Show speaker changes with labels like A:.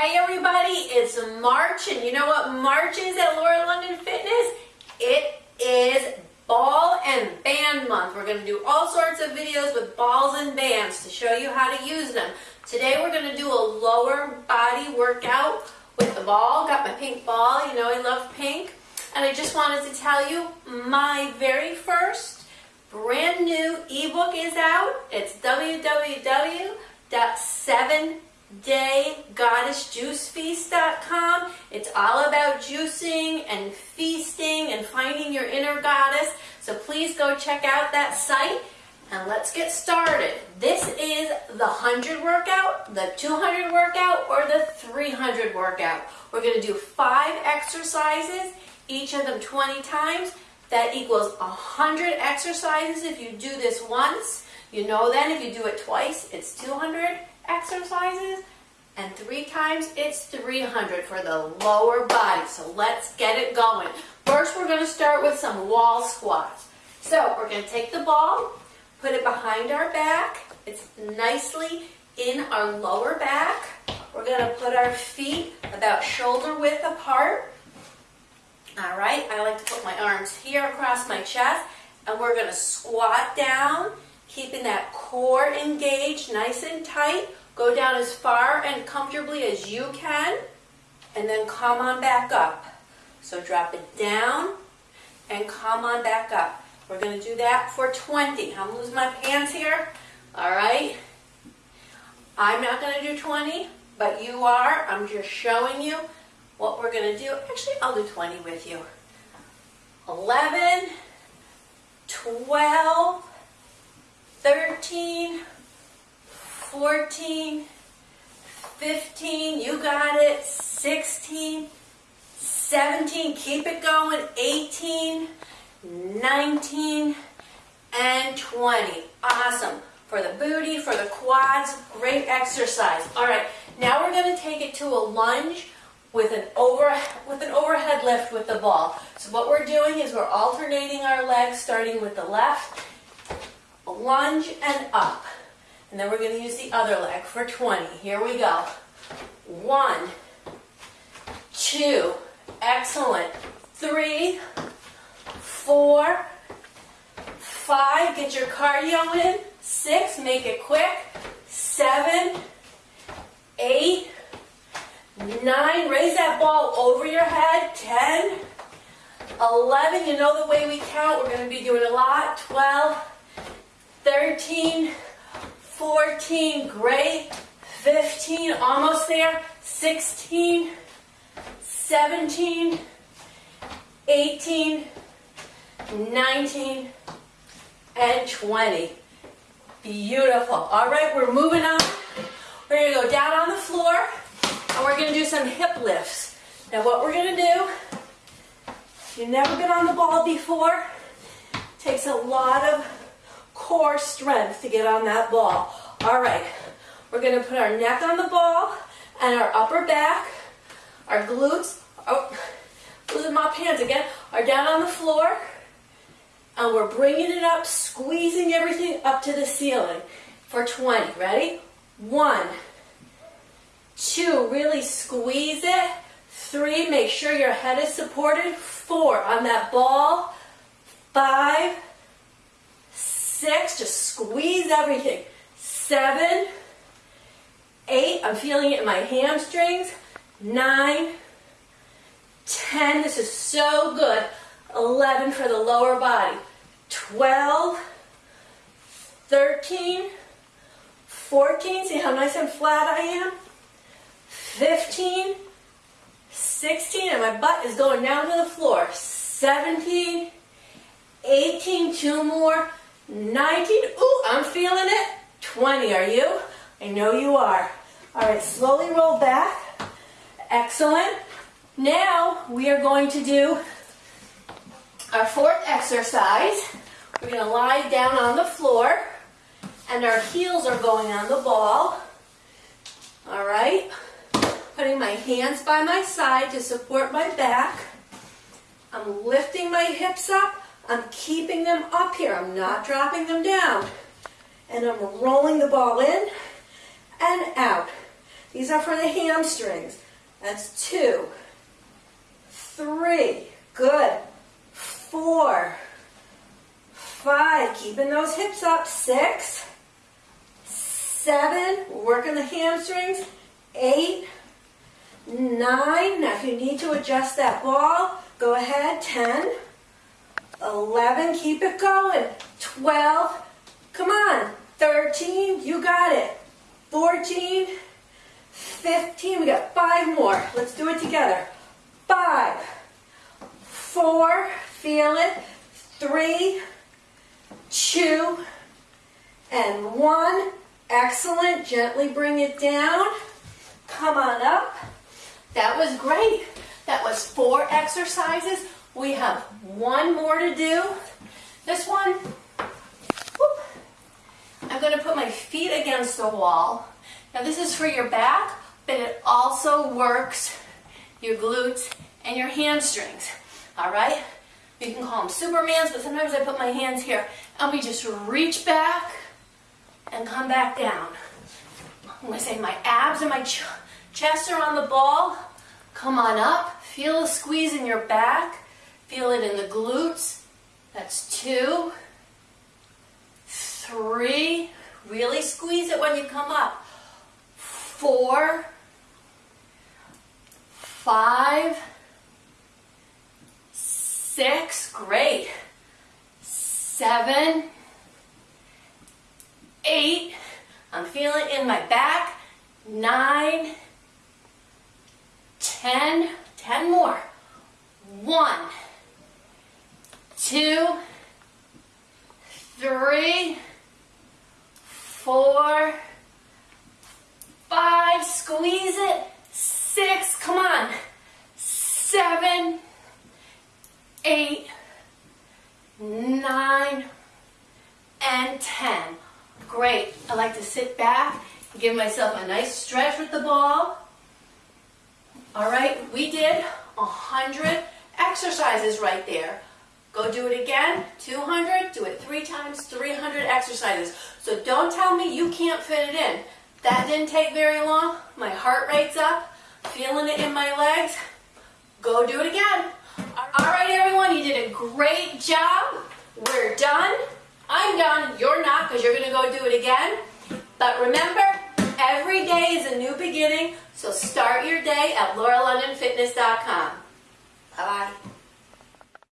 A: Hey everybody, it's March, and you know what March is at Laura London Fitness? It is ball and band month. We're going to do all sorts of videos with balls and bands to show you how to use them. Today we're going to do a lower body workout with the ball. Got my pink ball, you know I love pink. And I just wanted to tell you my very first brand new ebook is out. It's www.7 daygoddessjuicefeast.com. It's all about juicing and feasting and finding your inner goddess. So please go check out that site and let's get started. This is the 100 workout, the 200 workout, or the 300 workout. We're going to do five exercises, each of them 20 times. That equals 100 exercises if you do this once. You know then if you do it twice, it's 200 exercises, and three times it's 300 for the lower body. So let's get it going. First, we're going to start with some wall squats. So we're going to take the ball, put it behind our back. It's nicely in our lower back. We're going to put our feet about shoulder width apart. All right, I like to put my arms here across my chest, and we're going to squat down, keeping that core engaged nice and tight. Go down as far and comfortably as you can, and then come on back up. So drop it down and come on back up. We're going to do that for 20. I'm losing my pants here. All right. I'm not going to do 20, but you are. I'm just showing you what we're going to do. Actually, I'll do 20 with you. 11, 12, 13, 14, 15, you got it, 16, 17, keep it going, 18, 19, and 20. Awesome. For the booty, for the quads, great exercise. All right, now we're going to take it to a lunge with an over with an overhead lift with the ball. So what we're doing is we're alternating our legs starting with the left, lunge and up. And then we're going to use the other leg for 20. Here we go. One, two, excellent. Three, four, five, get your cardio in. Six, make it quick. Seven, eight, nine, raise that ball over your head. Ten, eleven, you know the way we count, we're going to be doing a lot. Twelve, 14, great. 15, almost there. 16, 17, 18, 19, and 20. Beautiful. All right, we're moving on. We're to go down on the floor, and we're to do some hip lifts. Now what we're to do, if you've never been on the ball before, takes a lot of core strength to get on that ball. All right, we're gonna put our neck on the ball and our upper back, our glutes, oh, losing my pants again, are down on the floor. And we're bringing it up, squeezing everything up to the ceiling for 20. Ready? One, two, really squeeze it. Three, make sure your head is supported. Four, on that ball. Five, six, just squeeze everything. Seven, eight, I'm feeling it in my hamstrings. Nine, ten, this is so good. 11 for the lower body. 12, 13, 14, see how nice and flat I am? 15, 16, and my butt is going down to the floor. 17, 18, two more, 19, ooh, I'm feeling it. 20, are you? I know you are. All right, slowly roll back. Excellent. Now we are going to do our fourth exercise. We're going to lie down on the floor and our heels are going on the ball. All right. Putting my hands by my side to support my back. I'm lifting my hips up I'm keeping them up here. I'm not dropping them down. And I'm rolling the ball in and out.
B: These are for the hamstrings. That's two, three, good, four, five, keeping those hips up, six, seven, working the hamstrings, eight, nine. Now if you need to adjust that ball, go ahead, 10, 11, keep it going, 12, come on, 13, you got it, 14, 15, we got five more. Let's do it together. Five, four, feel it, three, two, and one. Excellent. Gently bring it down. Come on up.
A: That was great. That was four exercises. We have one more to do. This one, whoop, I'm going to put my feet against the wall. Now this is for your back, but it also works your glutes and your hamstrings. All right? You can call them Supermans, but sometimes I put my hands here and we just reach back and come back down. I'm going to say my abs and my ch chest are on the ball. Come on up. Feel a squeeze in your back. Feel it in the glutes. That's two, three. Really squeeze it when you come up. Four, five, six. Great. Seven, eight. I'm feeling in my back. Nine, ten, ten more. One, two, three, four, five, squeeze it, six, come on, seven, eight, nine, and 10. Great. I like to sit back, give myself a nice stretch with the ball. All right, we did 100 exercises right there. Go do it again, 200, do it three times, 300 exercises. So don't tell me you can't fit it in. That didn't take very long. My heart rate's up, feeling it in my legs. Go do it again. All right, everyone, you did a great job. We're done. I'm done. You're not because you're going to go do it again. But remember, every day is a new beginning. So start your day at lauralondonfitness.com. Bye-bye.